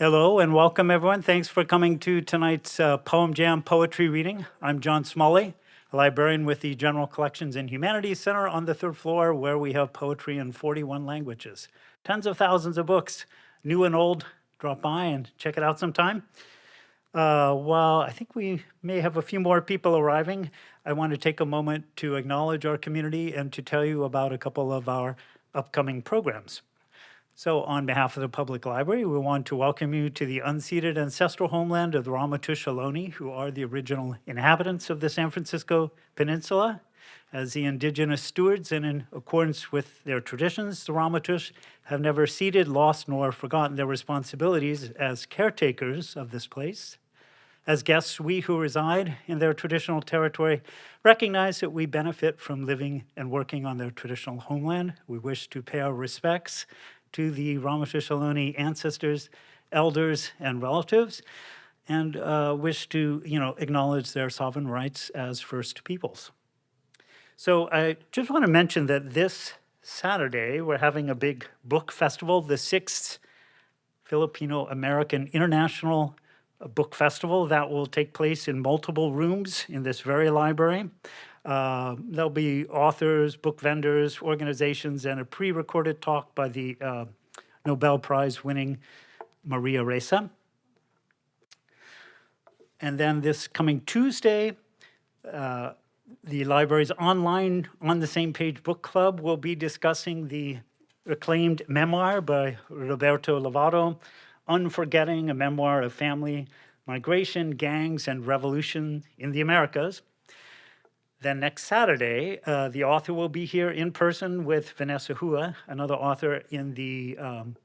Hello and welcome, everyone. Thanks for coming to tonight's uh, Poem Jam poetry reading. I'm John Smalley, a librarian with the General Collections and Humanities Center on the third floor, where we have poetry in 41 languages. Tens of thousands of books, new and old. Drop by and check it out sometime. Uh, while I think we may have a few more people arriving, I want to take a moment to acknowledge our community and to tell you about a couple of our upcoming programs. So on behalf of the Public Library, we want to welcome you to the unceded ancestral homeland of the Ramaytush Ohlone, who are the original inhabitants of the San Francisco Peninsula. As the indigenous stewards and in accordance with their traditions, the Ramaytush have never ceded, lost, nor forgotten their responsibilities as caretakers of this place. As guests, we who reside in their traditional territory recognize that we benefit from living and working on their traditional homeland. We wish to pay our respects to the Ramaytush ancestors, elders, and relatives, and uh, wish to, you know, acknowledge their sovereign rights as First Peoples. So I just want to mention that this Saturday, we're having a big book festival, the sixth Filipino American International Book Festival that will take place in multiple rooms in this very library. Uh, there'll be authors, book vendors, organizations, and a pre-recorded talk by the uh, Nobel Prize winning Maria Ressa. And then this coming Tuesday, uh, the library's online On the Same Page book club will be discussing the acclaimed memoir by Roberto Lovato, Unforgetting, a memoir of family, migration, gangs, and revolution in the Americas. Then next Saturday, uh, the author will be here in person with Vanessa Hua, another author in the um,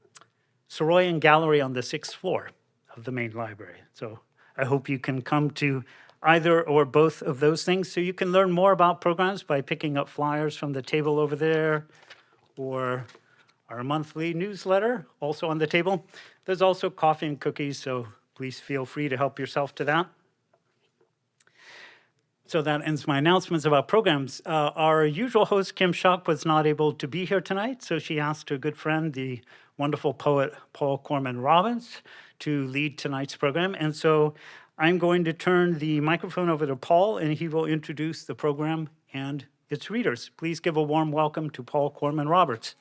Soroyan Gallery on the sixth floor of the main library. So I hope you can come to either or both of those things. So you can learn more about programs by picking up flyers from the table over there or our monthly newsletter also on the table. There's also coffee and cookies, so please feel free to help yourself to that. So that ends my announcements about programs. Uh, our usual host, Kim Shuck, was not able to be here tonight, so she asked her good friend, the wonderful poet Paul Corman Roberts, to lead tonight's program. And so I'm going to turn the microphone over to Paul, and he will introduce the program and its readers. Please give a warm welcome to Paul Corman Roberts.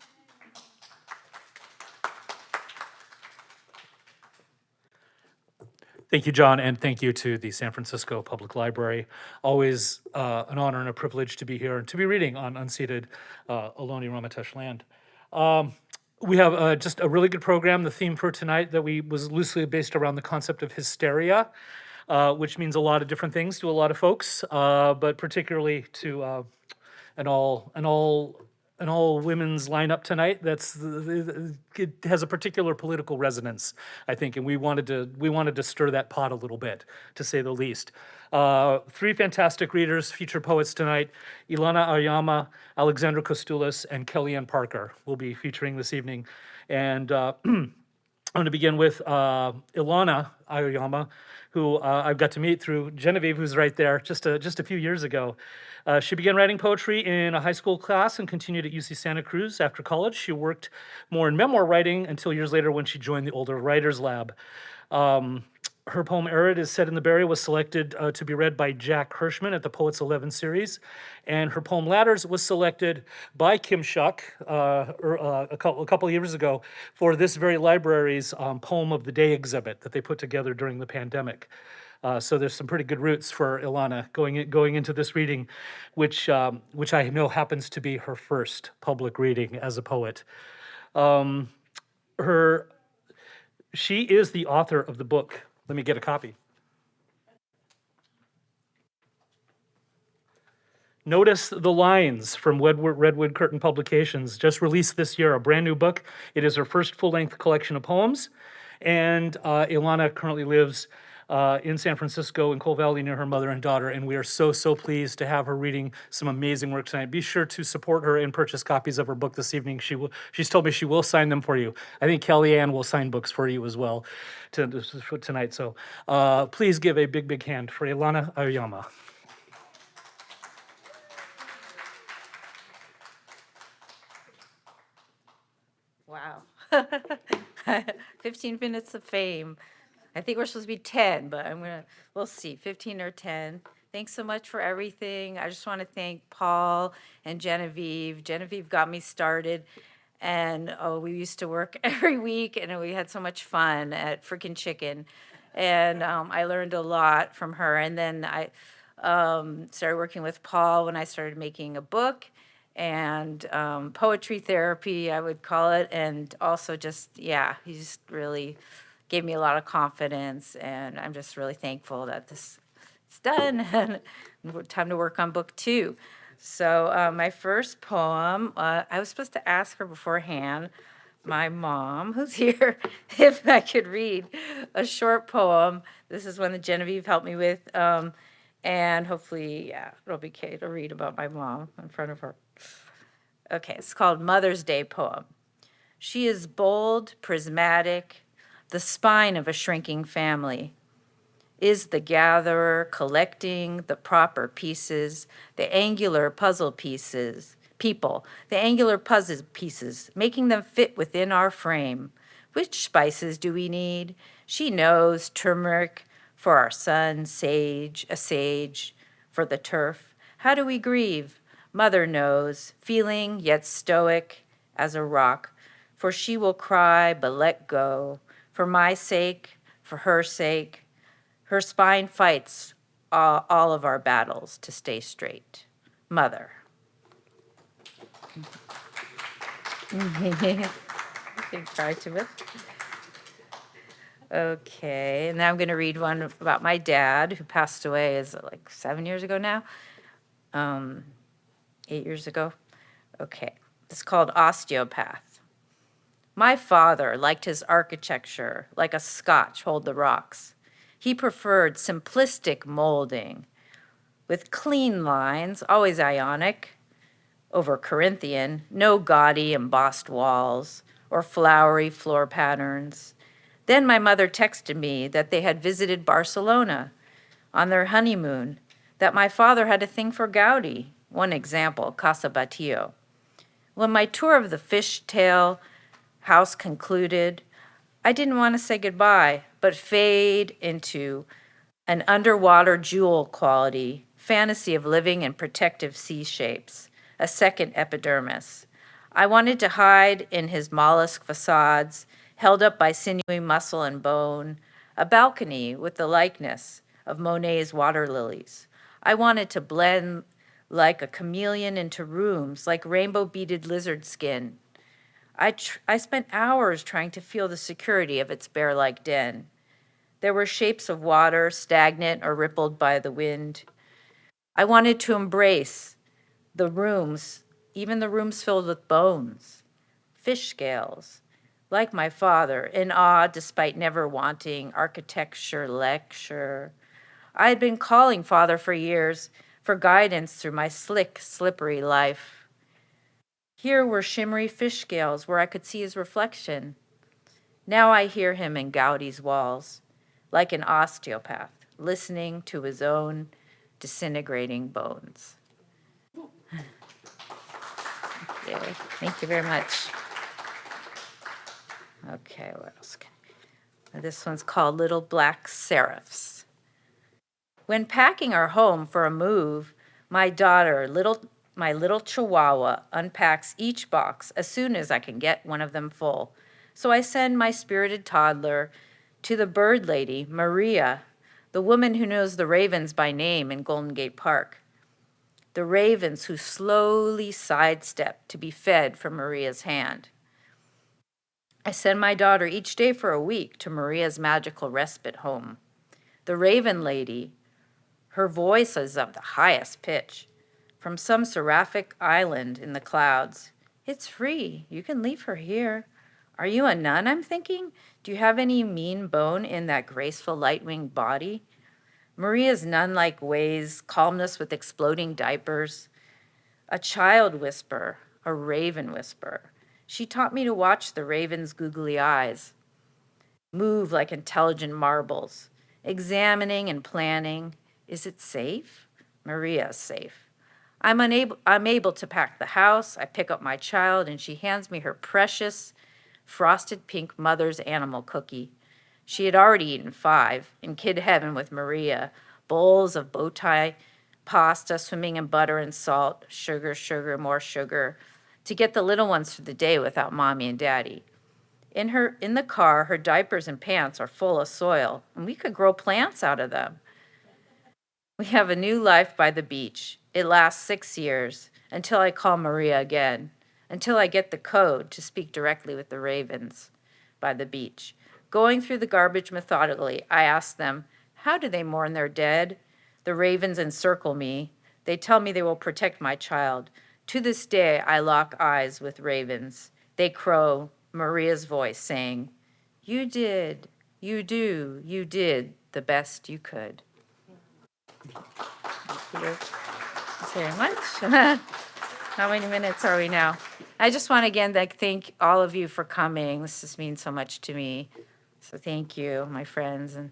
Thank you, John, and thank you to the San Francisco Public Library. Always uh, an honor and a privilege to be here and to be reading on unceded uh, Ohlone Ramaytush land. Um, we have uh, just a really good program. The theme for tonight that we was loosely based around the concept of hysteria, uh, which means a lot of different things to a lot of folks, uh, but particularly to uh, an all an all an all women's lineup tonight. That's it has a particular political resonance, I think, and we wanted to we wanted to stir that pot a little bit, to say the least. Uh, three fantastic readers, feature poets tonight: Ilana Aoyama Alexandra Kostoulis, and Kellyanne Parker will be featuring this evening. And uh, I'm going to begin with uh, Ilana Aoyama, who uh, I've got to meet through Genevieve, who's right there, just a, just a few years ago. Uh, she began writing poetry in a high school class and continued at UC Santa Cruz after college. She worked more in memoir writing until years later when she joined the Older Writers Lab. Um, her poem Arid is set in the Berry was selected uh, to be read by Jack Hirschman at the Poets 11 series. And her poem Ladders was selected by Kim Shuck uh, er, uh, a, couple, a couple years ago for this very library's um, Poem of the Day exhibit that they put together during the pandemic. Uh, so there's some pretty good roots for Ilana going in, going into this reading, which um, which I know happens to be her first public reading as a poet. Um, her she is the author of the book. Let me get a copy. Notice the Lines from Redwood, Curtain Publications, just released this year, a brand new book. It is her first full-length collection of poems, and uh, Ilana currently lives uh, in San Francisco in Cole Valley near her mother and daughter, and we are so, so pleased to have her reading some amazing work tonight. Be sure to support her and purchase copies of her book this evening. She will, she's told me she will sign them for you. I think Kellyanne will sign books for you as well to, to, tonight. So uh, please give a big, big hand for Ilana Aoyama. Wow. 15 minutes of fame. I think we're supposed to be 10, but I'm gonna, we'll see, 15 or 10. Thanks so much for everything. I just want to thank Paul and Genevieve. Genevieve got me started. And oh, we used to work every week and we had so much fun at Freaking Chicken. And um, I learned a lot from her. And then I um, started working with Paul when I started making a book and um, poetry therapy, I would call it. And also just, yeah, he's really gave me a lot of confidence. And I'm just really thankful that this it's done and time to work on book two. So uh, my first poem, uh, I was supposed to ask her beforehand, my mom, who's here, if I could read a short poem. This is one that Genevieve helped me with. Um, and hopefully, yeah, it'll be okay to read about my mom in front of her. Okay, it's called Mother's Day Poem. She is bold, prismatic, the spine of a shrinking family is the gatherer collecting the proper pieces, the angular puzzle pieces, people, the angular puzzle pieces, making them fit within our frame. Which spices do we need? She knows turmeric for our son, sage, a sage for the turf. How do we grieve? Mother knows, feeling yet stoic as a rock, for she will cry but let go, for my sake, for her sake, her spine fights all, all of our battles to stay straight. Mother. Okay, and now I'm going to read one about my dad who passed away is it like seven years ago now? Um, eight years ago? Okay, it's called Osteopath. My father liked his architecture like a scotch hold the rocks. He preferred simplistic molding with clean lines, always ionic, over Corinthian, no gaudy embossed walls or flowery floor patterns. Then my mother texted me that they had visited Barcelona on their honeymoon, that my father had a thing for Gaudi, one example, Casa Batlló. When my tour of the fishtail house concluded, I didn't want to say goodbye, but fade into an underwater jewel quality, fantasy of living in protective sea shapes, a second epidermis. I wanted to hide in his mollusk facades, held up by sinewy muscle and bone, a balcony with the likeness of Monet's water lilies. I wanted to blend like a chameleon into rooms, like rainbow beaded lizard skin, I, I spent hours trying to feel the security of its bear-like den. There were shapes of water, stagnant or rippled by the wind. I wanted to embrace the rooms, even the rooms filled with bones, fish scales, like my father, in awe despite never wanting architecture lecture. I had been calling father for years for guidance through my slick, slippery life. Here were shimmery fish scales where I could see his reflection. Now I hear him in Gaudi's walls, like an osteopath, listening to his own disintegrating bones. Thank you, very much. Okay, what else? Can this one's called Little Black Seraphs. When packing our home for a move, my daughter, little my little chihuahua unpacks each box as soon as I can get one of them full. So I send my spirited toddler to the bird lady, Maria, the woman who knows the ravens by name in Golden Gate Park. The ravens who slowly sidestep to be fed from Maria's hand. I send my daughter each day for a week to Maria's magical respite home. The raven lady, her voice is of the highest pitch from some seraphic island in the clouds. It's free. You can leave her here. Are you a nun, I'm thinking? Do you have any mean bone in that graceful light-winged body? Maria's nun-like ways, calmness with exploding diapers, a child whisper, a raven whisper. She taught me to watch the raven's googly eyes, move like intelligent marbles, examining and planning. Is it safe? Maria's safe. I'm unable, I'm able to pack the house. I pick up my child and she hands me her precious frosted pink mother's animal cookie. She had already eaten five, in kid heaven with Maria, bowls of bow tie pasta swimming in butter and salt, sugar, sugar, more sugar, to get the little ones through the day without mommy and daddy. In her in the car, her diapers and pants are full of soil, and we could grow plants out of them. We have a new life by the beach. It lasts six years until I call Maria again, until I get the code to speak directly with the ravens by the beach. Going through the garbage methodically, I ask them, How do they mourn their dead? The ravens encircle me. They tell me they will protect my child. To this day, I lock eyes with ravens. They crow, Maria's voice saying, You did, you do, you did the best you could. Thank you very much. How many minutes are we now? I just want to again like thank all of you for coming. This just means so much to me. So thank you, my friends and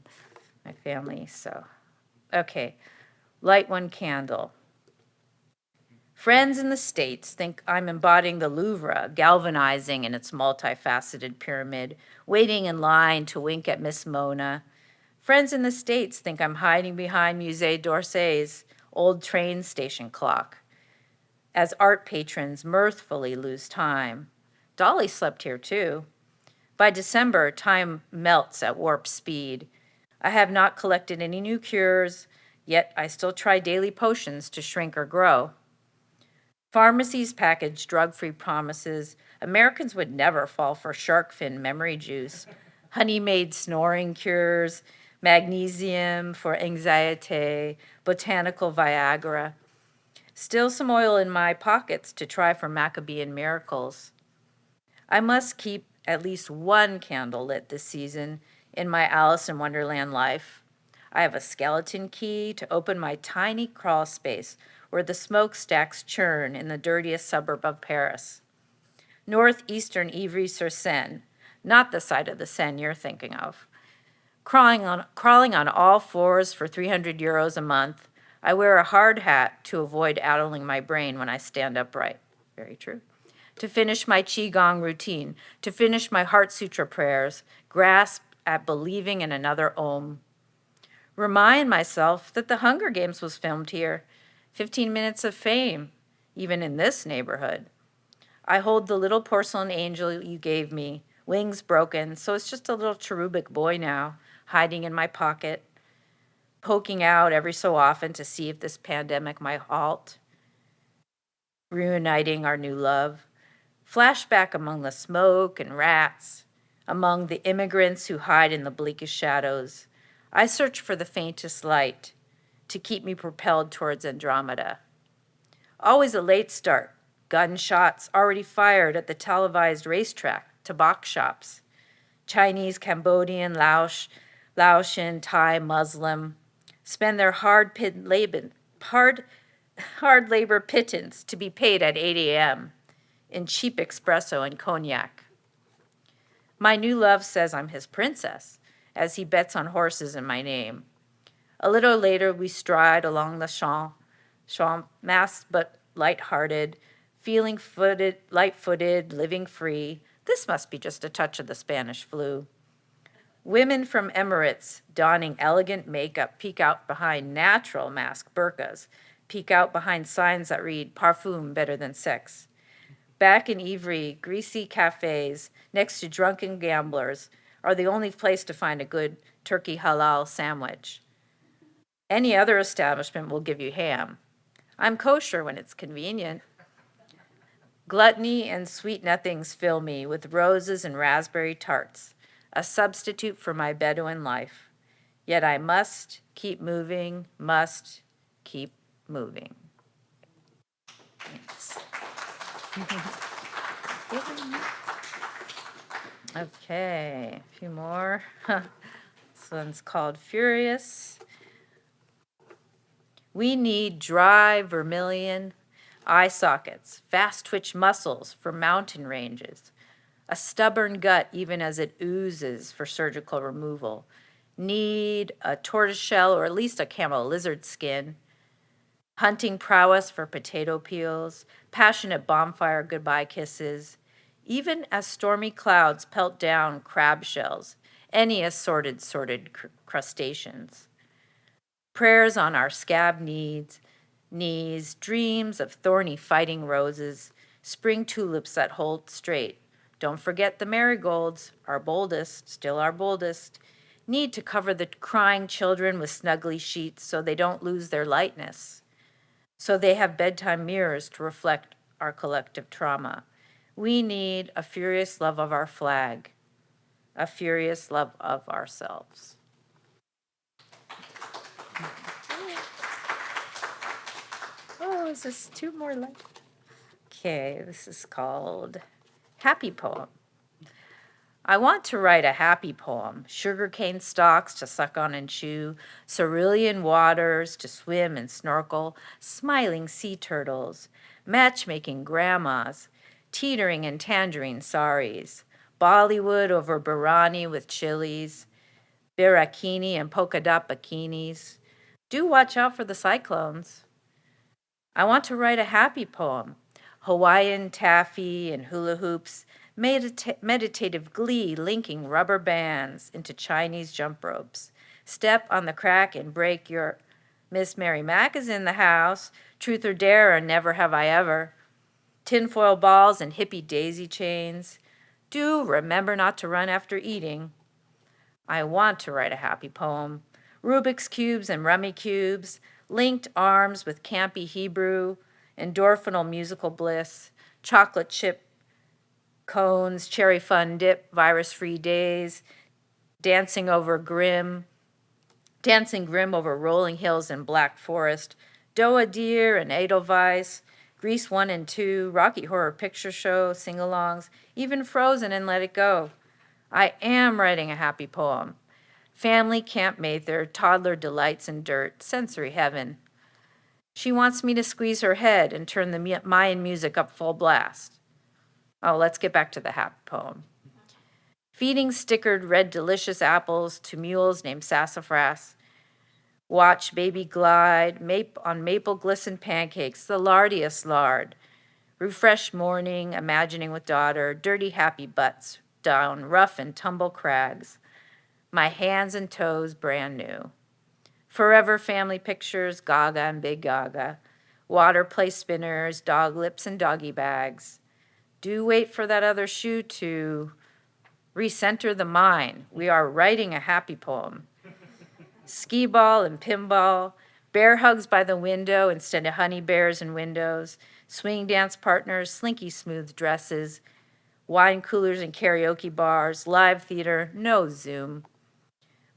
my family. So, okay, light one candle. Friends in the States think I'm embodying the Louvre, galvanizing in its multifaceted pyramid, waiting in line to wink at Miss Mona. Friends in the States think I'm hiding behind Musée d'Orsay's old train station clock as art patrons mirthfully lose time. Dolly slept here too. By December, time melts at warp speed. I have not collected any new cures, yet I still try daily potions to shrink or grow. Pharmacies package drug-free promises. Americans would never fall for shark fin memory juice. Honey-made snoring cures, magnesium for anxiety, botanical Viagra. Still some oil in my pockets to try for Maccabean miracles. I must keep at least one candle lit this season in my Alice in Wonderland life. I have a skeleton key to open my tiny crawl space where the smokestacks churn in the dirtiest suburb of Paris. Northeastern Ivry-sur-Seine, not the side of the Seine you're thinking of. Crawling on, crawling on all fours for 300 euros a month, I wear a hard hat to avoid addling my brain when I stand upright. Very true. To finish my Qigong routine, to finish my Heart Sutra prayers, grasp at believing in another Om. Remind myself that the Hunger Games was filmed here. 15 minutes of fame, even in this neighborhood. I hold the little porcelain angel you gave me, wings broken, so it's just a little cherubic boy now, hiding in my pocket, poking out every so often to see if this pandemic might halt, reuniting our new love, flashback among the smoke and rats, among the immigrants who hide in the bleakest shadows. I search for the faintest light to keep me propelled towards Andromeda. Always a late start, gunshots already fired at the televised racetrack, tobacco shops. Chinese, Cambodian, Laos, Laotian, Thai, Muslim spend their hard, pit labor, hard, hard labor pittance to be paid at 8 a.m. in cheap espresso and cognac. My new love says I'm his princess, as he bets on horses in my name. A little later, we stride along the champ, champ masked but light-hearted, feeling footed, light-footed, living free. This must be just a touch of the Spanish flu. Women from Emirates donning elegant makeup peek out behind natural mask burqas, peek out behind signs that read parfum better than sex. Back in Ivry, greasy cafes next to drunken gamblers are the only place to find a good turkey halal sandwich. Any other establishment will give you ham. I'm kosher when it's convenient. Gluttony and sweet nothings fill me with roses and raspberry tarts, a substitute for my Bedouin life. Yet I must keep moving, must keep moving. Thanks. okay, a few more. this one's called Furious. We need dry vermilion eye sockets, fast twitch muscles for mountain ranges, a stubborn gut even as it oozes for surgical removal, need a tortoiseshell or at least a camel lizard skin, hunting prowess for potato peels, passionate bonfire goodbye kisses, even as stormy clouds pelt down crab shells, any assorted sorted cr- crustaceans. Prayers on our scab needs, knees, dreams of thorny fighting roses, spring tulips that hold straight. Don't forget the marigolds, our boldest, still our boldest, need to cover the crying children with snuggly sheets so they don't lose their lightness. So they have bedtime mirrors to reflect our collective trauma. We need a furious love of our flag, a furious love of ourselves. Oh, is this two more left? Okay, this is called Happy Poem. I want to write a happy poem, sugarcane stalks to suck on and chew, cerulean waters to swim and snorkel, smiling sea turtles, matchmaking grandmas, teetering and tangerine saris, Bollywood over Barani with chilies, Birakini and polka dot bikinis. Do watch out for the cyclones. I want to write a happy poem, Hawaiian taffy and hula hoops, medita- meditative glee linking rubber bands into Chinese jump ropes. Step on the crack and break your. Miss Mary Mack is in the house. Truth or dare or never have I ever. Tinfoil balls and hippie daisy chains. Do remember not to run after eating. I want to write a happy poem. Rubik's Cubes and Rummy Cubes, linked arms with campy Hebrew, endorphinal musical bliss, chocolate chip cones, cherry fun dip, virus free days, dancing over grim, dancing grim over rolling hills and black forest, Doa Deer and Edelweiss, Grease 1 and 2, Rocky Horror Picture Show, sing alongs, even Frozen and Let It Go. I am writing a happy poem. Family Camp Mather, toddler delights in dirt, sensory heaven. She wants me to squeeze her head and turn the Mayan music up full blast. Oh, let's get back to the happy poem. Feeding stickered red delicious apples to mules named sassafras. Watch baby glide on maple glisten pancakes, the lardiest lard. Refresh morning, imagining with daughter, dirty happy butts down rough and tumble crags. My hands and toes brand new. Forever family pictures, Gaga and Big Gaga. Water play spinners, dog lips and doggy bags. Do wait for that other shoe to recenter the mind. We are writing a happy poem. Ski ball and pinball, bear hugs by the window instead of honey bears and windows, swing dance partners, slinky smooth dresses, wine coolers and karaoke bars, live theater, no Zoom.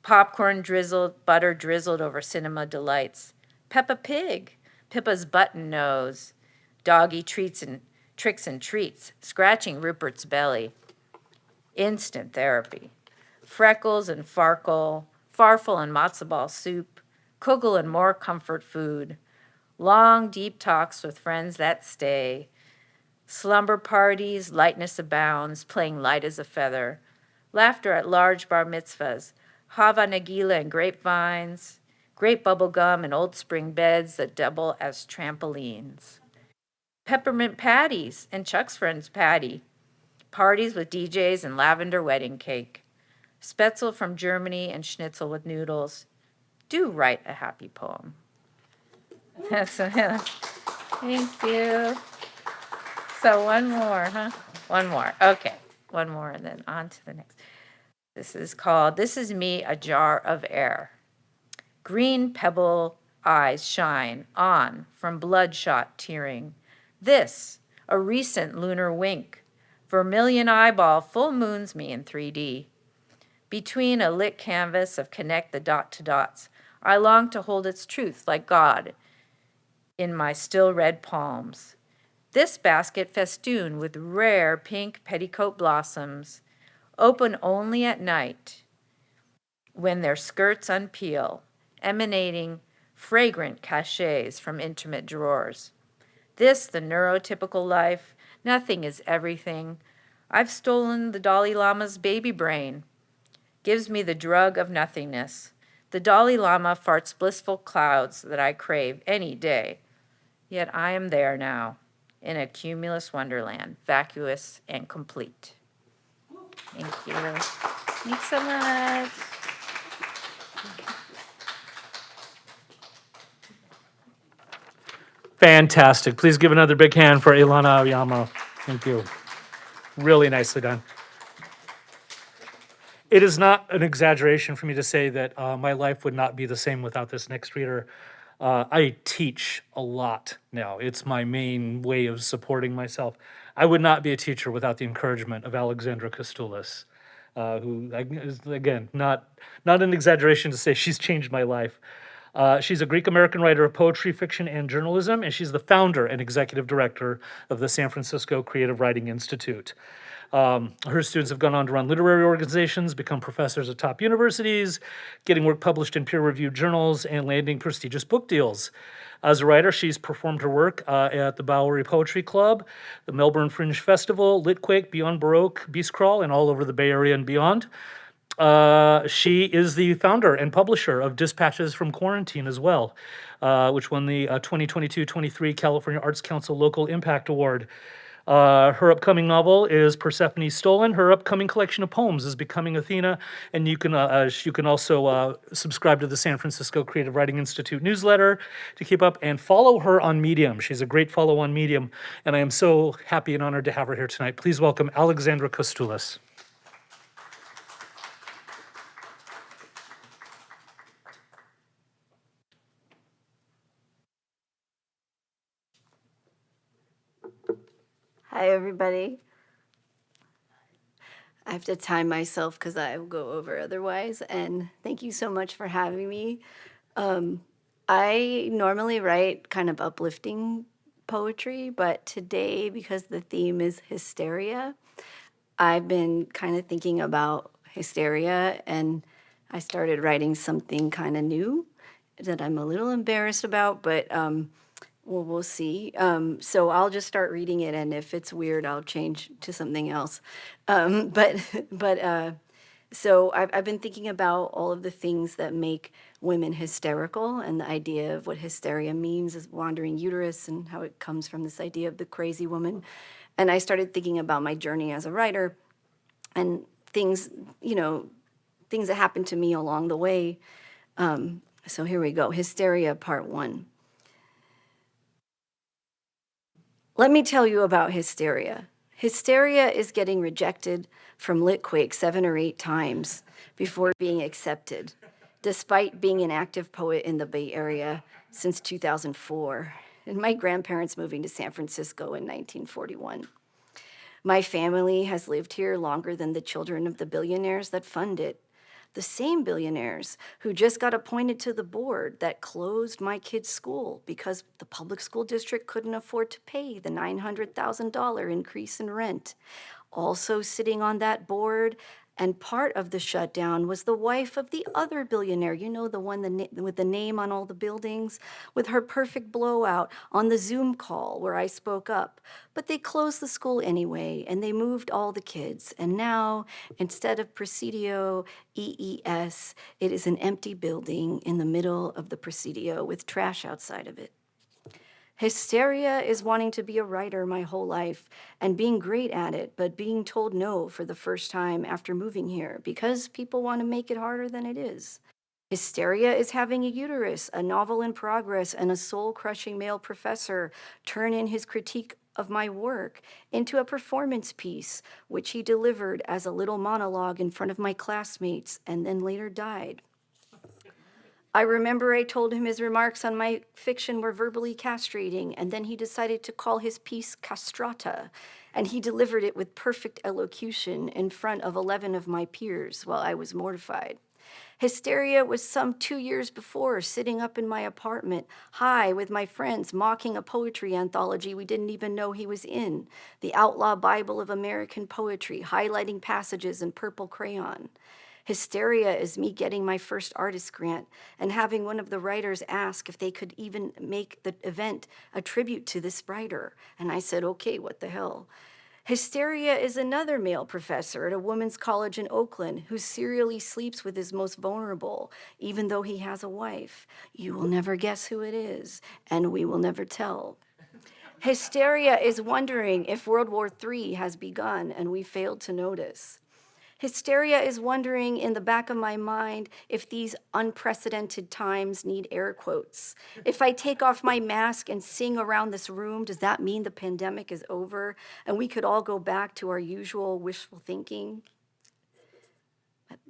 Popcorn drizzled, butter drizzled over cinema delights. Peppa Pig, Pippa's button nose, doggy treats and tricks and treats, scratching Rupert's belly. Instant therapy. Freckles and Farkle, Farfel and matzo ball soup, Kugel and more comfort food. Long, deep talks with friends that stay. Slumber parties, lightness abounds, playing light as a feather. Laughter at large bar mitzvahs, Hava Nagila and grapevines, grape bubble gum and old spring beds that double as trampolines. Peppermint patties and Chuck's friend's patty. Parties with DJs and lavender wedding cake. Spätzle from Germany and schnitzel with noodles. Do write a happy poem. That's Thank you. So one more, huh? One more. Okay, one more, and then on to the next. This is called This Is Me, a Jar of Air. Green pebble eyes shine on from bloodshot tearing. This, a recent lunar wink. Vermilion eyeball full moons me in 3D. Between a lit canvas of connect the dot to dots, I long to hold its truth like God in my still red palms. This basket festooned with rare pink petticoat blossoms, open only at night when their skirts unpeel, emanating fragrant cachets from intimate drawers. This, the neurotypical life, nothing is everything. I've stolen the Dalai Lama's baby brain, gives me the drug of nothingness. The Dalai Lama farts blissful clouds that I crave any day. Yet I am there now. in a cumulus wonderland, vacuous and complete. Thank you. Thanks so much. Fantastic. Please give another big hand for Ilana Aoyama. Thank you. Really nicely done. It is not an exaggeration for me to say that uh, my life would not be the same without this next reader. Uh, I teach a lot now. It's my main way of supporting myself. I would not be a teacher without the encouragement of Alexandra Kostoulis, uh, who, again, not, not an exaggeration to say she's changed my life. Uh, she's a Greek American writer of poetry, fiction, and journalism, and she's the founder and executive director of the San Francisco Creative Writing Institute. Um, her students have gone on to run literary organizations, become professors at top universities, getting work published in peer reviewed journals, and landing prestigious book deals. As a writer, she's performed her work uh, at the Bowery Poetry Club, the Melbourne Fringe Festival, Litquake, Beyond Baroque, Beast Crawl, and all over the Bay Area and beyond. Uh, she is the founder and publisher of Dispatches from Quarantine as well, uh, which won the 2022 23 California Arts Council Local Impact Award. Uh, her upcoming novel is Persephone Stolen. Her upcoming collection of poems is Becoming Athena, and you can uh, uh, you can also uh, subscribe to the San Francisco Creative Writing Institute newsletter to keep up and follow her on Medium. She's a great follow on Medium, and I am so happy and honored to have her here tonight. Please welcome Alexandra Kostoulis. Hi, everybody. I have to time myself because I will go over otherwise. And thank you so much for having me. Um, I normally write kind of uplifting poetry, but today, because the theme is hysteria, I've been kind of thinking about hysteria and I started writing something kind of new that I'm a little embarrassed about, but um, well, we'll see. Um, so I'll just start reading it, and if it's weird, I'll change to something else. Um, but but uh, so I've I've been thinking about all of the things that make women hysterical, and the idea of what hysteria means is wandering uterus, and how it comes from this idea of the crazy woman. And I started thinking about my journey as a writer, and things you know, things that happened to me along the way. Um, so here we go. Hysteria, part one. Let me tell you about hysteria. Hysteria is getting rejected from Litquake seven or eight times before being accepted, despite being an active poet in the Bay Area since 2004, and my grandparents moving to San Francisco in 1941. My family has lived here longer than the children of the billionaires that fund it. The same billionaires who just got appointed to the board that closed my kid's school because the public school district couldn't afford to pay the $900,000 increase in rent. Also sitting on that board and part of the shutdown was the wife of the other billionaire, you know, the one with the name on all the buildings, with her perfect blowout on the Zoom call where I spoke up. But they closed the school anyway, and they moved all the kids. And now, instead of Presidio EES, it is an empty building in the middle of the Presidio with trash outside of it. Hysteria is wanting to be a writer my whole life and being great at it, but being told no for the first time after moving here because people want to make it harder than it is. Hysteria is having a uterus, a novel in progress, and a soul crushing male professor turn in his critique of my work into a performance piece, which he delivered as a little monologue in front of my classmates and then later died. I remember I told him his remarks on my fiction were verbally castrating, and then he decided to call his piece castrata, and he delivered it with perfect elocution in front of 11 of my peers while I was mortified. Hysteria was some two years before, sitting up in my apartment, high with my friends, mocking a poetry anthology we didn't even know he was in, the Outlaw Bible of American Poetry, highlighting passages in purple crayon. Hysteria is me getting my first artist grant and having one of the writers ask if they could even make the event a tribute to this writer. And I said, okay, what the hell? Hysteria is another male professor at a women's college in Oakland who serially sleeps with his most vulnerable, even though he has a wife. You will never guess who it is, and we will never tell. Hysteria is wondering if World War III has begun and we failed to notice. Hysteria is wondering in the back of my mind if these unprecedented times need air quotes. If I take off my mask and sing around this room, does that mean the pandemic is over and we could all go back to our usual wishful thinking?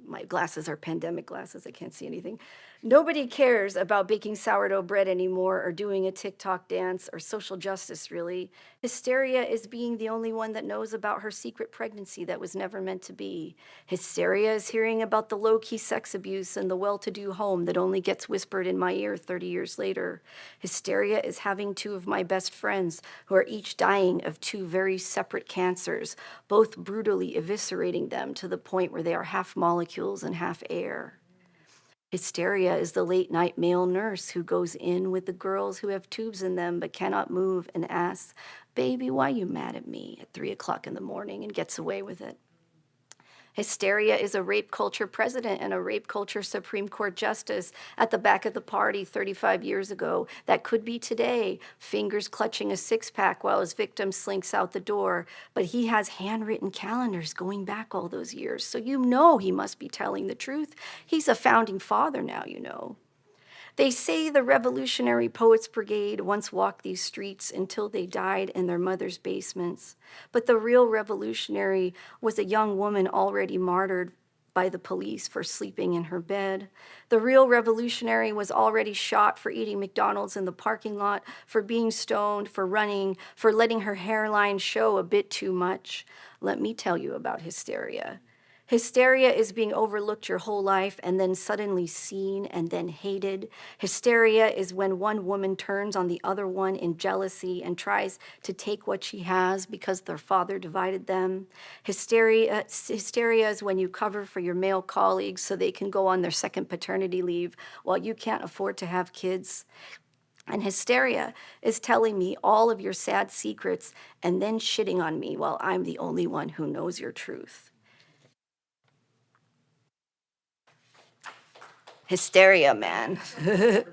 My glasses are pandemic glasses, I can't see anything. Nobody cares about baking sourdough bread anymore or doing a TikTok dance or social justice, really. Hysteria is being the only one that knows about her secret pregnancy that was never meant to be. Hysteria is hearing about the low key sex abuse in the well to do home that only gets whispered in my ear 30 years later. Hysteria is having two of my best friends who are each dying of two very separate cancers, both brutally eviscerating them to the point where they are half molecules and half air. Hysteria is the late night male nurse who goes in with the girls who have tubes in them but cannot move and asks, Baby, why you mad at me at three o'clock in the morning and gets away with it. Hysteria is a rape culture president and a rape culture Supreme Court justice at the back of the party 35 years ago. That could be today, fingers clutching a six pack while his victim slinks out the door. But he has handwritten calendars going back all those years. So you know he must be telling the truth. He's a founding father now, you know. They say the Revolutionary Poets Brigade once walked these streets until they died in their mother's basements. But the real revolutionary was a young woman already martyred by the police for sleeping in her bed. The real revolutionary was already shot for eating McDonald's in the parking lot, for being stoned, for running, for letting her hairline show a bit too much. Let me tell you about hysteria. Hysteria is being overlooked your whole life and then suddenly seen and then hated. Hysteria is when one woman turns on the other one in jealousy and tries to take what she has because their father divided them. Hysteria, hysteria is when you cover for your male colleagues so they can go on their second paternity leave while you can't afford to have kids. And hysteria is telling me all of your sad secrets and then shitting on me while I'm the only one who knows your truth. Hysteria, man.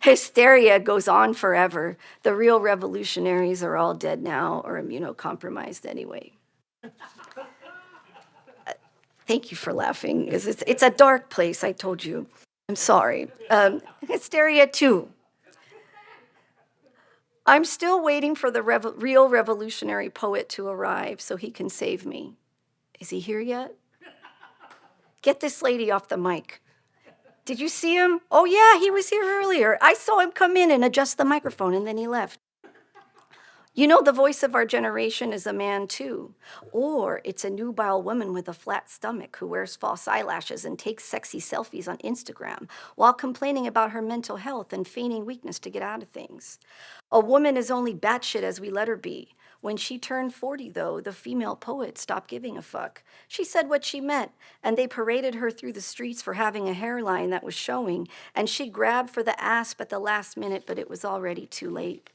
hysteria goes on forever. The real revolutionaries are all dead now or immunocompromised anyway. Uh, Thank you for laughing. It's, it's, it's a dark place, I told you. I'm sorry. Um, hysteria, too. I'm still waiting for the real revolutionary poet to arrive so he can save me. Is he here yet? Get this lady off the mic. Did you see him? Oh, yeah, he was here earlier. I saw him come in and adjust the microphone, and then he left. You know, the voice of our generation is a man too. Or it's a nubile woman with a flat stomach who wears false eyelashes and takes sexy selfies on Instagram while complaining about her mental health and feigning weakness to get out of things. A woman is only batshit as we let her be. When she turned 40, though, the female poet stopped giving a fuck. She said what she meant, and they paraded her through the streets for having a hairline that was showing, and she grabbed for the asp at the last minute, but it was already too late.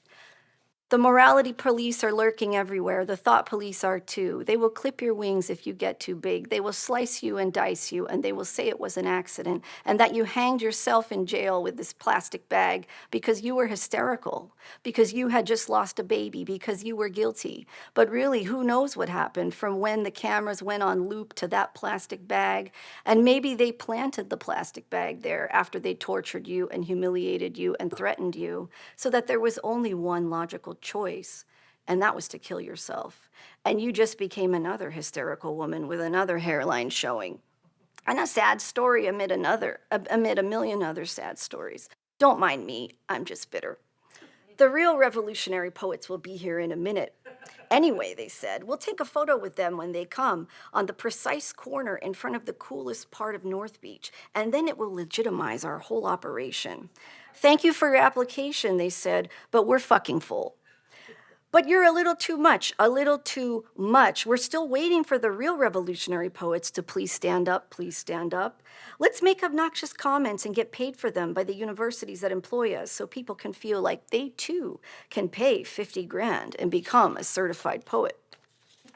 The morality police are lurking everywhere. The thought police are too. They will clip your wings if you get too big. They will slice you and dice you, and they will say it was an accident and that you hanged yourself in jail with this plastic bag because you were hysterical, because you had just lost a baby, because you were guilty. But really, who knows what happened from when the cameras went on loop to that plastic bag? And maybe they planted the plastic bag there after they tortured you and humiliated you and threatened you so that there was only one logical choice, and that was to kill yourself. And you just became another hysterical woman with another hairline showing. And a sad story amid another, amid a million other sad stories. Don't mind me, I'm just bitter. The real revolutionary poets will be here in a minute. Anyway, they said, we'll take a photo with them when they come on the precise corner in front of the coolest part of North Beach, and then it will legitimize our whole operation. Thank you for your application, they said, but we're fucking full. But you're a little too much, a little too much. We're still waiting for the real revolutionary poets to please stand up, please stand up. Let's make obnoxious comments and get paid for them by the universities that employ us so people can feel like they too can pay 50 grand and become a certified poet.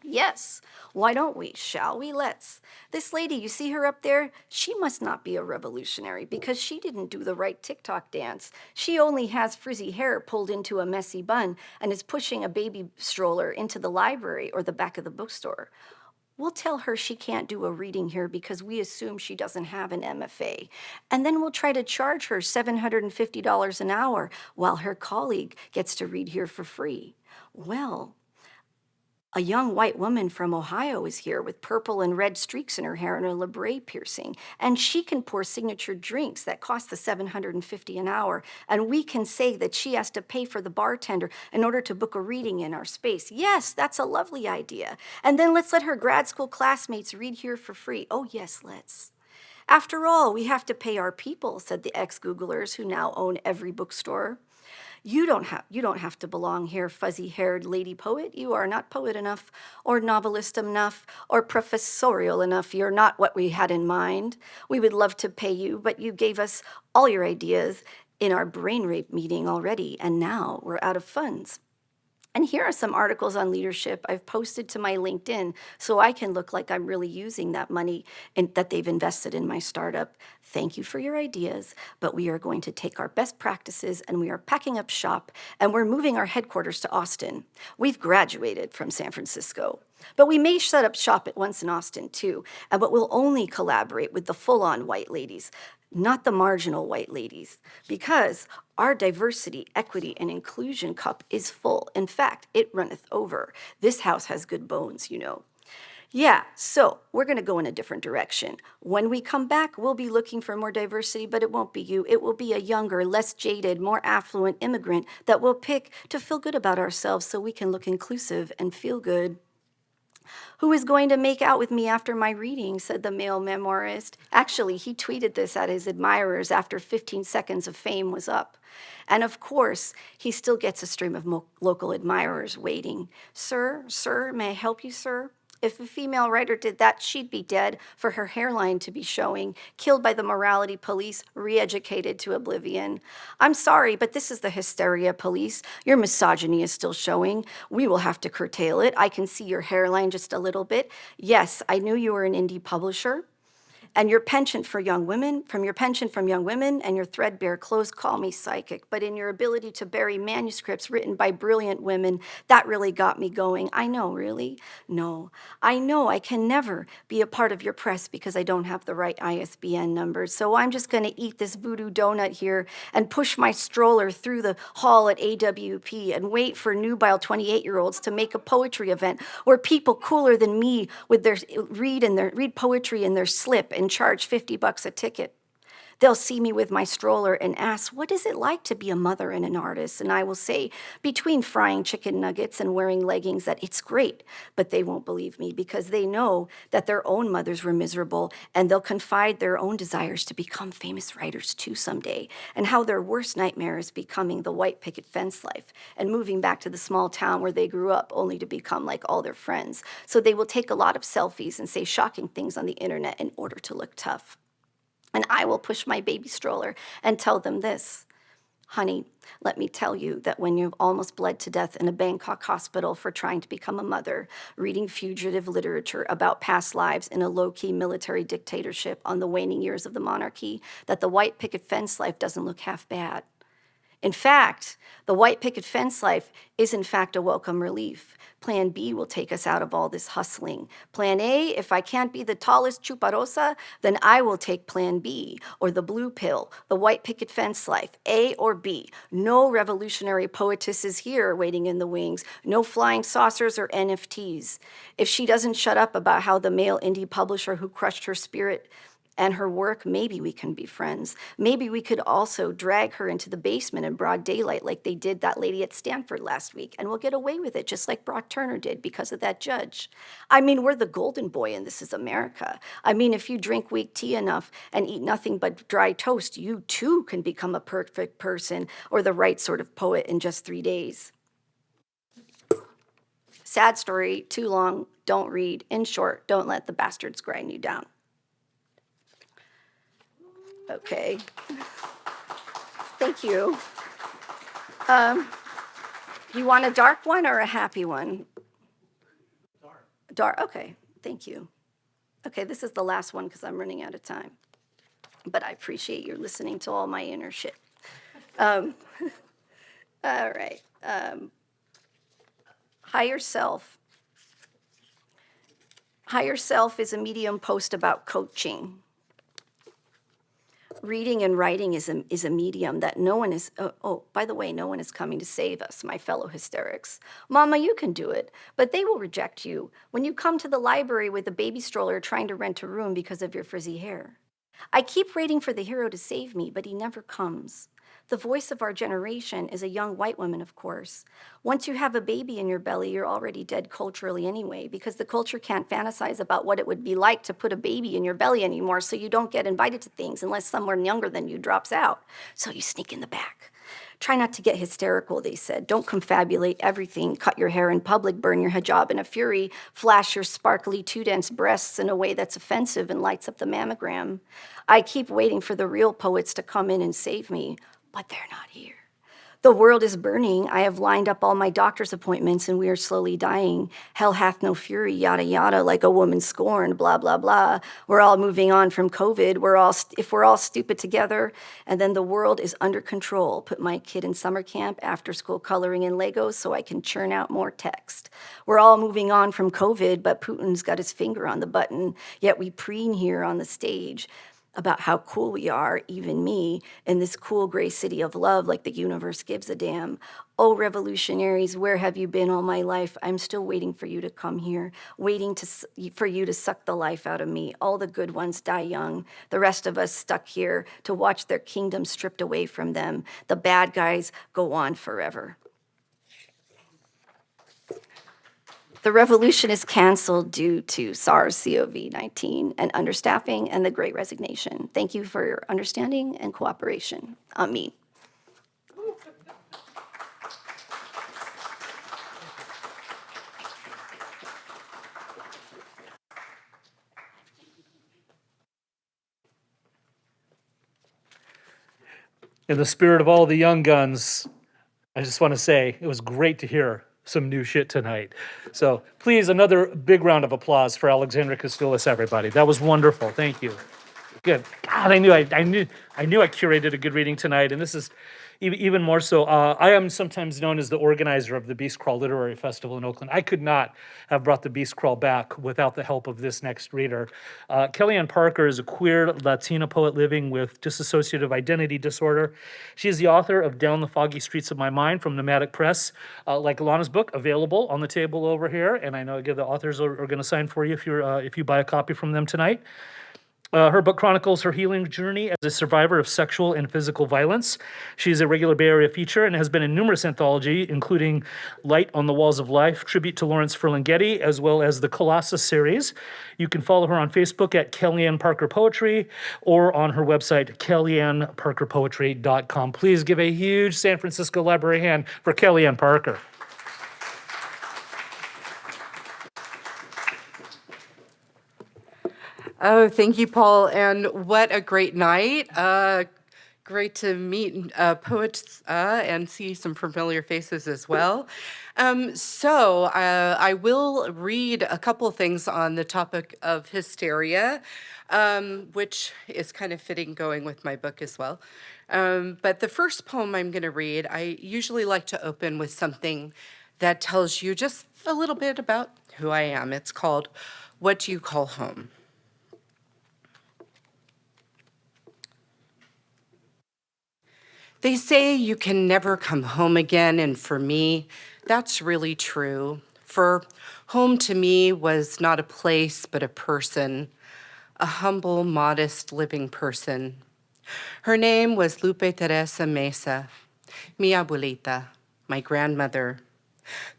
Yes. Why don't we? Shall we? Let's. This lady, you see her up there? She must not be a revolutionary because she didn't do the right TikTok dance. She only has frizzy hair pulled into a messy bun and is pushing a baby stroller into the library or the back of the bookstore. We'll tell her she can't do a reading here because we assume she doesn't have an MFA. And then we'll try to charge her $750 an hour while her colleague gets to read here for free. Well, a young white woman from Ohio is here with purple and red streaks in her hair and a labret piercing, and she can pour signature drinks that cost the 750 an hour, and we can say that she has to pay for the bartender in order to book a reading in our space. Yes, that's a lovely idea. And then let's let her grad school classmates read here for free. Oh, yes, let's. After all, we have to pay our people, said the ex-Googlers who now own every bookstore. You don't have you don't have to belong here, fuzzy-haired lady poet. You are not poet enough, or novelist enough, or professorial enough. You're not what we had in mind. We would love to pay you, but you gave us all your ideas in our brain rape meeting already, and now we're out of funds. And here are some articles on leadership I've posted to my LinkedIn so I can look like I'm really using that money that they've invested in my startup. Thank you for your ideas, but we are going to take our best practices and we are packing up shop and we're moving our headquarters to Austin. We've graduated from San Francisco. But we may set up shop at once in Austin too, and but we'll only collaborate with the full-on white ladies not the marginal white ladies, because our diversity, equity, and inclusion cup is full. In fact, it runneth over. This house has good bones, you know. Yeah, so we're going to go in a different direction. When we come back, we'll be looking for more diversity, but it won't be you. It will be a younger, less jaded, more affluent immigrant that we'll pick to feel good about ourselves so we can look inclusive and feel good. Who is going to make out with me after my reading, said the male memoirist. Actually, he tweeted this at his admirers after 15 seconds of fame was up. And of course, he still gets a stream of local admirers waiting. Sir, sir, may I help you, sir? If a female writer did that, she'd be dead for her hairline to be showing, killed by the morality police, re-educated to oblivion. I'm sorry, but this is the hysteria police. Your misogyny is still showing. We will have to curtail it. I can see your hairline just a little bit. Yes, I knew you were an indie publisher and your penchant for young women, from your penchant from young women and your threadbare clothes, call me psychic. But in your ability to bury manuscripts written by brilliant women, that really got me going. I know, really? No. I know I can never be a part of your press because I don't have the right ISBN numbers. So I'm just going to eat this voodoo donut here and push my stroller through the hall at AWP and wait for nubile 28-year-olds to make a poetry event where people cooler than me with their read and their read poetry in their slip and charge 50 bucks a ticket. They'll see me with my stroller and ask, what is it like to be a mother and an artist? And I will say, between frying chicken nuggets and wearing leggings, that it's great, but they won't believe me because they know that their own mothers were miserable and they'll confide their own desires to become famous writers too someday and how their worst nightmare is becoming the white picket fence life and moving back to the small town where they grew up only to become like all their friends. So they will take a lot of selfies and say shocking things on the internet in order to look tough. And I will push my baby stroller and tell them this. Honey, let me tell you that when you've almost bled to death in a Bangkok hospital for trying to become a mother, reading fugitive literature about past lives in a low-key military dictatorship on the waning years of the monarchy, that the white picket fence life doesn't look half bad. In fact, the white picket fence life is in fact a welcome relief. Plan B will take us out of all this hustling. Plan A, if I can't be the tallest chuparosa, then I will take plan B, or the blue pill, the white picket fence life, A or B. No revolutionary poetesses here waiting in the wings, no flying saucers or NFTs. If she doesn't shut up about how the male indie publisher who crushed her spirit and her work, maybe we can be friends. Maybe we could also drag her into the basement in broad daylight like they did that lady at Stanford last week, and we'll get away with it just like Brock Turner did because of that judge. I mean, we're the golden boy and this is America. I mean, if you drink weak tea enough and eat nothing but dry toast, you too can become a perfect person or the right sort of poet in just three days. Sad story, too long, don't read. In short, don't let the bastards grind you down. Okay. Thank you. Um, you want a dark one or a happy one? Dark. Dar, okay, thank you. Okay, this is the last one because I'm running out of time. But I appreciate you listening to all my inner shit. Um, all right. Um, higher self. Higher self is a medium post about coaching. Reading and writing is a, is a medium that no one is, oh, oh, by the way, no one is coming to save us, my fellow hysterics. Mama, you can do it, but they will reject you when you come to the library with a baby stroller trying to rent a room because of your frizzy hair. I keep waiting for the hero to save me, but he never comes. The voice of our generation is a young white woman, of course. Once you have a baby in your belly, you're already dead culturally anyway, because the culture can't fantasize about what it would be like to put a baby in your belly anymore, so you don't get invited to things unless someone younger than you drops out. So you sneak in the back. Try not to get hysterical, they said. Don't confabulate everything. Cut your hair in public, burn your hijab in a fury, flash your sparkly two dense breasts in a way that's offensive and lights up the mammogram. I keep waiting for the real poets to come in and save me, but they're not here. The world is burning. I have lined up all my doctor's appointments and we are slowly dying. Hell hath no fury, yada yada, like a woman scorned, blah blah blah. We're all moving on from COVID. We're all if we're all stupid together, and then the world is under control. Put my kid in summer camp, after school coloring in Legos, so I can churn out more text. We're all moving on from COVID, but Putin's got his finger on the button. Yet we preen here on the stage about how cool we are, even me, in this cool gray city of love, like the universe gives a damn. Oh, revolutionaries, where have you been all my life? I'm still waiting for you to come here, waiting to, for you to suck the life out of me. All the good ones die young. The rest of us stuck here to watch their kingdom stripped away from them. The bad guys go on forever. The revolution is canceled due to SARS-CoV-19 and understaffing and the Great Resignation. Thank you for your understanding and cooperation. Amen. In the spirit of all the young guns, I just want to say it was great to hear some new shit tonight. So please, another big round of applause for Alexandra Kostoulis, everybody. That was wonderful. Thank you. Good. God, I knew I, I knew I knew I curated a good reading tonight, and this is even more so. Uh, I am sometimes known as the organizer of the Beast Crawl Literary Festival in Oakland. I could not have brought the Beast Crawl back without the help of this next reader. Uh, Kellyanne Parker is a queer Latina poet living with dissociative identity disorder. She is the author of Down the Foggy Streets of My Mind from Nomadic Press, uh, like Ilana's book, available on the table over here. And I know again the authors are, are going to sign for you if you're uh, if you buy a copy from them tonight. Uh, her book chronicles her healing journey as a survivor of sexual and physical violence. She is a regular Bay Area feature and has been in numerous anthologies, including Light on the Walls of Life, tribute to Lawrence Ferlinghetti, as well as the Colossus series. You can follow her on Facebook at Kellyanne Parker Poetry or on her website, kellyanneparkerpoetry.com. Please give a huge San Francisco Library hand for Kellyanne Parker. Oh, thank you, Paul. And what a great night. Uh, great to meet uh, poets uh, and see some familiar faces as well. Um, so uh, I will read a couple things on the topic of hysteria, um, which is kind of fitting going with my book as well. Um, but the first poem I'm going to read, I usually like to open with something that tells you just a little bit about who I am. It's called What Do You Call Home? They say you can never come home again, and for me, that's really true. For home to me was not a place, but a person, a humble, modest, living person. Her name was Lupe Teresa Mesa, mi abuelita, my grandmother,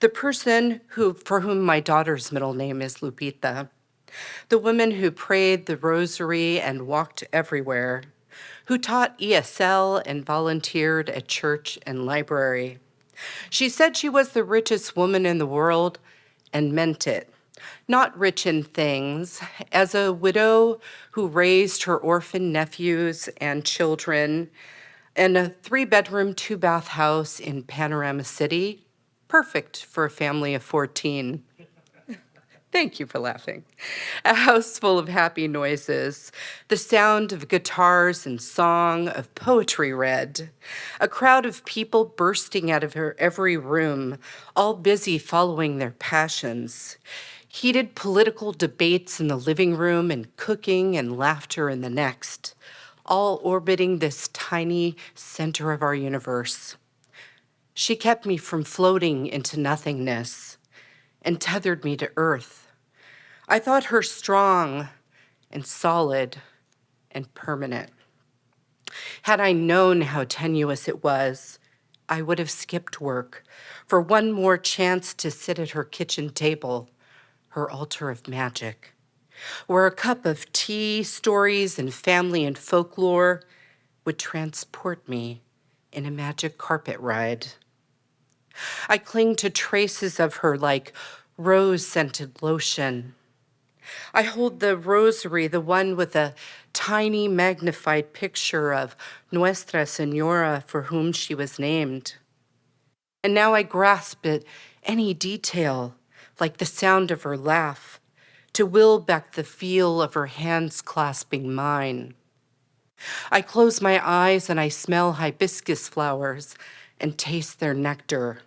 the person who, for whom my daughter's middle name is Lupita, the woman who prayed the rosary and walked everywhere, who taught ESL and volunteered at church and library. She said she was the richest woman in the world and meant it. Not rich in things, as a widow who raised her orphan nephews and children in a three bedroom, two bath house in Panorama City, perfect for a family of 14. Thank you for laughing. A house full of happy noises, the sound of guitars and song, of poetry read, a crowd of people bursting out of her every room, all busy following their passions. Heated political debates in the living room and cooking and laughter in the next, all orbiting this tiny center of our universe. She kept me from floating into nothingness and tethered me to earth. I thought her strong and solid and permanent. Had I known how tenuous it was, I would have skipped work for one more chance to sit at her kitchen table, her altar of magic, where a cup of tea, stories, and family and folklore would transport me in a magic carpet ride. I cling to traces of her like rose scented lotion I hold the rosary, the one with a tiny magnified picture of Nuestra Senora for whom she was named. And now I grasp at any detail, like the sound of her laugh, to will back the feel of her hands clasping mine. I close my eyes and I smell hibiscus flowers and taste their nectar.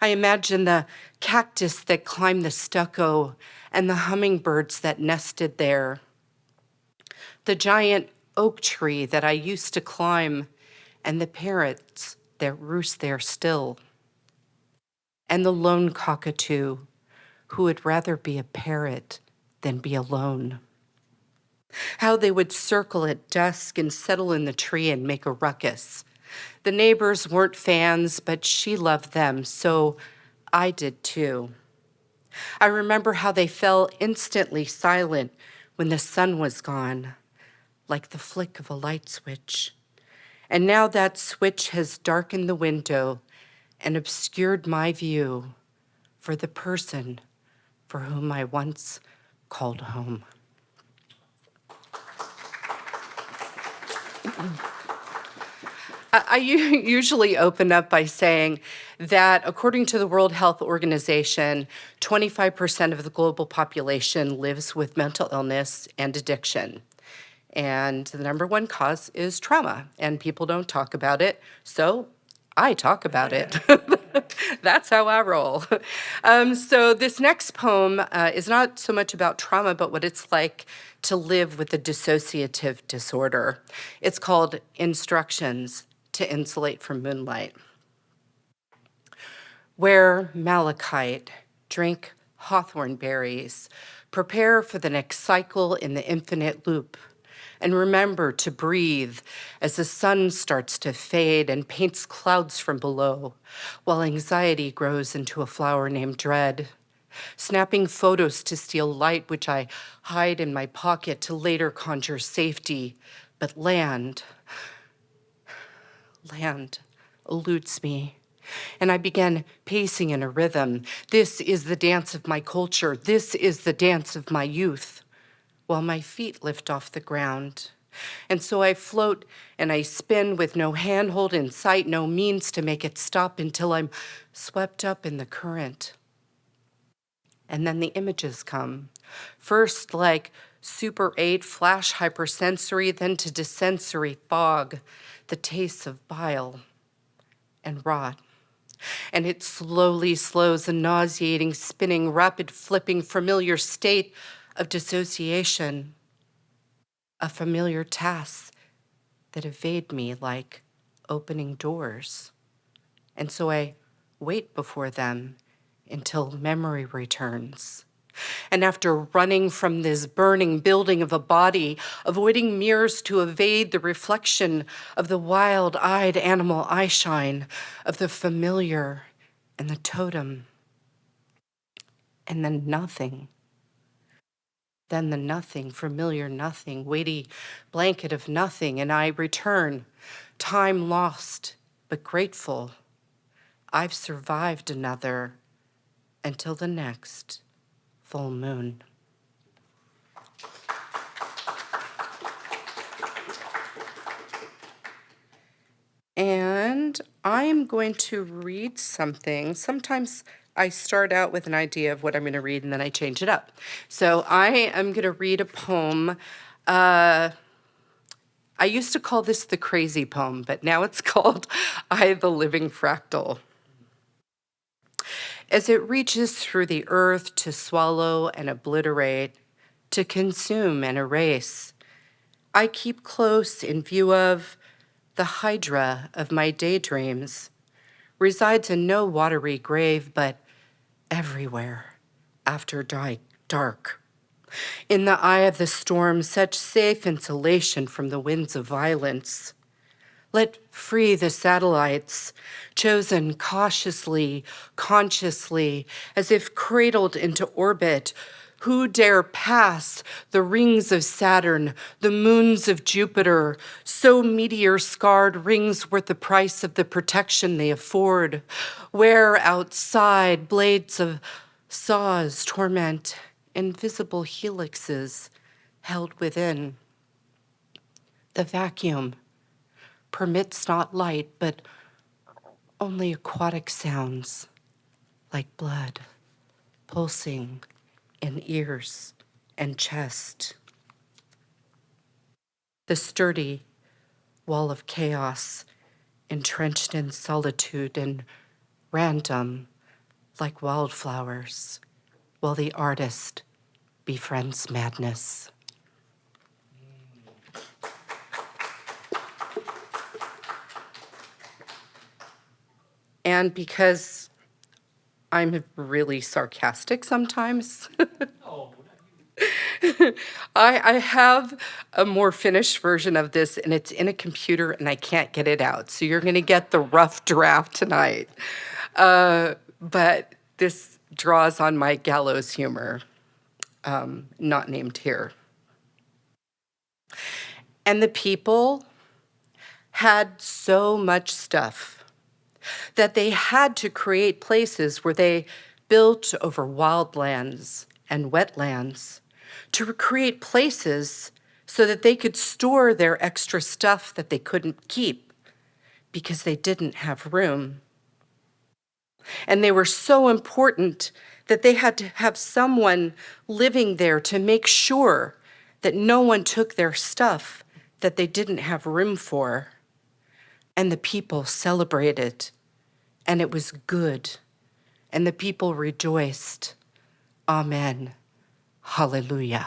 I imagine the cactus that climbed the stucco and the hummingbirds that nested there. The giant oak tree that I used to climb and the parrots that roost there still. And the lone cockatoo who would rather be a parrot than be alone. How they would circle at dusk and settle in the tree and make a ruckus. The neighbors weren't fans, but she loved them, so I did too. I remember how they fell instantly silent when the sun was gone, like the flick of a light switch. And now that switch has darkened the window and obscured my view for the person for whom I once called home. I usually open up by saying that according to the World Health Organization, 25% of the global population lives with mental illness and addiction. And the number one cause is trauma, and people don't talk about it. So I talk about it. That's how I roll. Um, so this next poem uh, is not so much about trauma, but what it's like to live with a dissociative disorder. It's called Instructions to Insulate from Moonlight. Wear malachite, drink hawthorn berries, prepare for the next cycle in the infinite loop, and remember to breathe as the sun starts to fade and paints clouds from below, while anxiety grows into a flower named dread. Snapping photos to steal light, which I hide in my pocket to later conjure safety, but land, land eludes me and I began pacing in a rhythm. This is the dance of my culture. This is the dance of my youth, while my feet lift off the ground. And so I float and I spin with no handhold in sight, no means to make it stop until I'm swept up in the current. And then the images come. First, like Super 8 flash hypersensory, then to desensory fog, the taste of bile and rot and it slowly slows a nauseating, spinning, rapid flipping, familiar state of dissociation, a familiar task that evade me like opening doors. And so I wait before them until memory returns. And after running from this burning building of a body, avoiding mirrors to evade the reflection of the wild-eyed animal eyeshine, of the familiar and the totem, and then nothing. Then the nothing, familiar nothing, weighty blanket of nothing, and I return, time lost, but grateful. I've survived another until the next full moon. And I am going to read something. Sometimes I start out with an idea of what I'm going to read and then I change it up. So I am going to read a poem. Uh, I used to call this the crazy poem, but now it's called I, the Living Fractal. As it reaches through the earth to swallow and obliterate, to consume and erase, I keep close in view of the hydra of my daydreams, resides in no watery grave, but everywhere after dark. In the eye of the storm, such safe insulation from the winds of violence. Let free the satellites, chosen cautiously, consciously, as if cradled into orbit. Who dare pass the rings of Saturn, the moons of Jupiter, so meteor scarred rings worth the price of the protection they afford? Where outside blades of saws torment invisible helixes held within? The vacuum permits not light, but only aquatic sounds like blood pulsing in ears and chest. The sturdy wall of chaos entrenched in solitude and random like wildflowers, while the artist befriends madness. And because I'm really sarcastic sometimes, I, I have a more finished version of this and it's in a computer and I can't get it out. So you're going to get the rough draft tonight. Uh, but this draws on my gallows humor, um, not named here. And the people had so much stuff that they had to create places where they built over wildlands and wetlands to create places so that they could store their extra stuff that they couldn't keep because they didn't have room. And they were so important that they had to have someone living there to make sure that no one took their stuff that they didn't have room for. And the people celebrated, and it was good, and the people rejoiced. Amen. Hallelujah.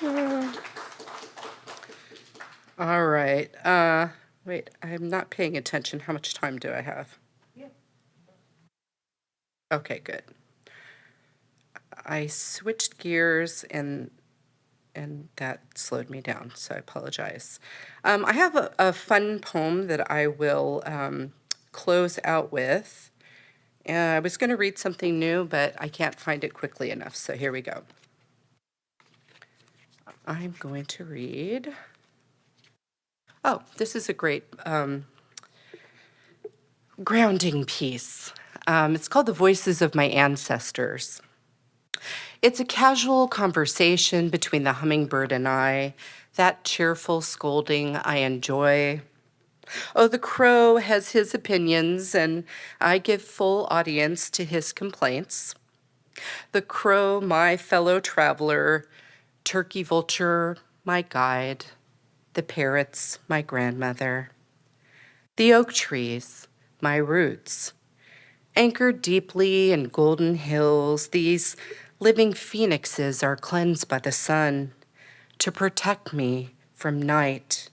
All right. Uh, wait, I'm not paying attention. How much time do I have? Okay, good. I switched gears and and that slowed me down, so I apologize. Um, I have a, a fun poem that I will um, close out with. Uh, I was going to read something new, but I can't find it quickly enough, so here we go. I'm going to read. Oh, this is a great um, grounding piece. Um, it's called The Voices of My Ancestors. It's a casual conversation between the hummingbird and I, that cheerful scolding I enjoy. Oh, the crow has his opinions, and I give full audience to his complaints. The crow, my fellow traveler, turkey vulture, my guide, the parrots, my grandmother, the oak trees, my roots. Anchored deeply in golden hills, these living phoenixes are cleansed by the sun to protect me from night.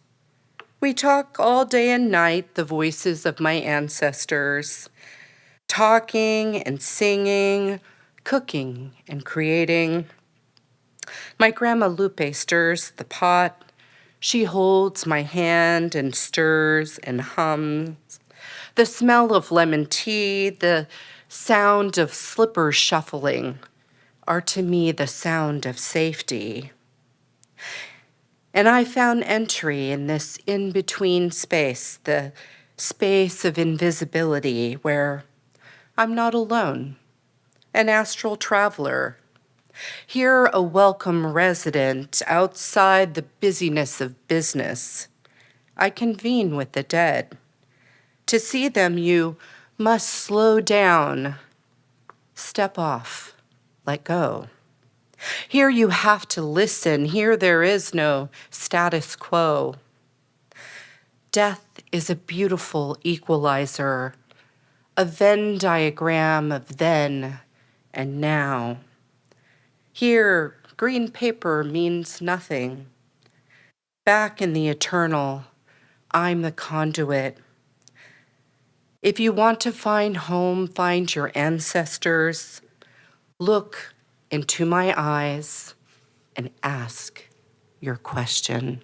We talk all day and night, the voices of my ancestors, talking and singing, cooking and creating. My grandma Lupe stirs the pot. She holds my hand and stirs and hums. The smell of lemon tea, the sound of slippers shuffling are to me the sound of safety. And I found entry in this in between space, the space of invisibility where I'm not alone, an astral traveler. Here, a welcome resident outside the busyness of business. I convene with the dead To see them, you must slow down, step off, let go. Here you have to listen. Here there is no status quo. Death is a beautiful equalizer, a Venn diagram of then and now. Here, green paper means nothing. Back in the eternal, I'm the conduit. If you want to find home, find your ancestors, look into my eyes and ask your question.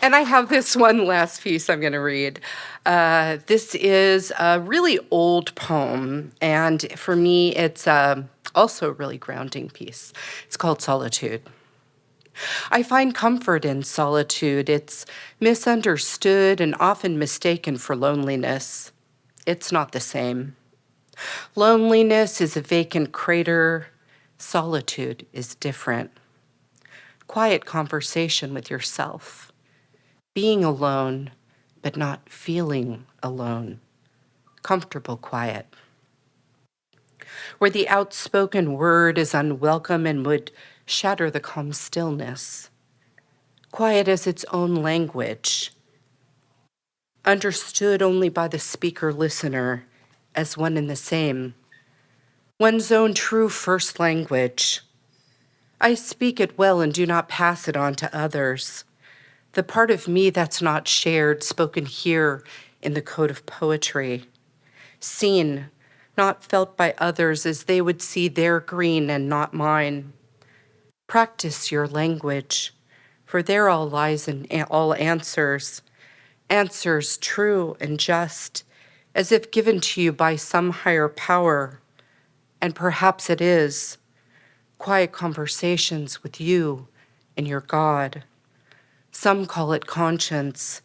And I have this one last piece I'm going to read. Uh, this is a really old poem, and for me, it's uh, also a really grounding piece. It's called Solitude. I find comfort in solitude. It's misunderstood and often mistaken for loneliness. It's not the same. Loneliness is a vacant crater. Solitude is different. Quiet conversation with yourself. Being alone, but not feeling alone. Comfortable quiet. Where the outspoken word is unwelcome and would shatter the calm stillness. Quiet as its own language, understood only by the speaker listener as one and the same. One's own true first language. I speak it well and do not pass it on to others. The part of me that's not shared, spoken here in the code of poetry. Seen, not felt by others as they would see their green and not mine. Practice your language, for there all lies in all answers, answers true and just, as if given to you by some higher power. And perhaps it is quiet conversations with you and your God. Some call it conscience,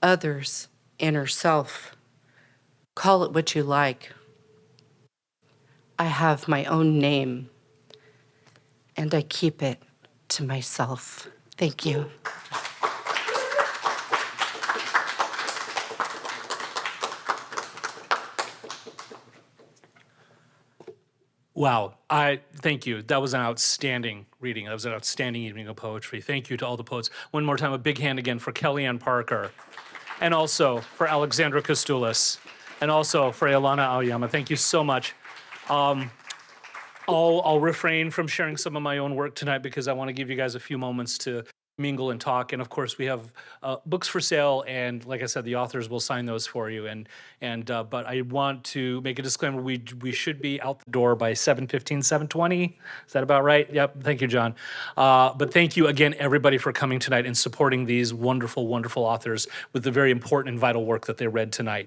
others inner self. Call it what you like. I have my own name and I keep it to myself. Thank you. Wow, I thank you. That was an outstanding reading. That was an outstanding evening of poetry. Thank you to all the poets. One more time, a big hand again for Kellyanne Parker, and also for Alexandra Kostoulis, and also for Ilana Aoyama. Thank you so much. Um, I'll, I'll refrain from sharing some of my own work tonight because I want to give you guys a few moments to mingle and talk. And of course, we have uh, books for sale, and like I said, the authors will sign those for you. And and uh, but I want to make a disclaimer: we we should be out the door by 7:15, 7:20. Is that about right? Yep. Thank you, John. Uh, but thank you again, everybody, for coming tonight and supporting these wonderful, wonderful authors with the very important and vital work that they read tonight.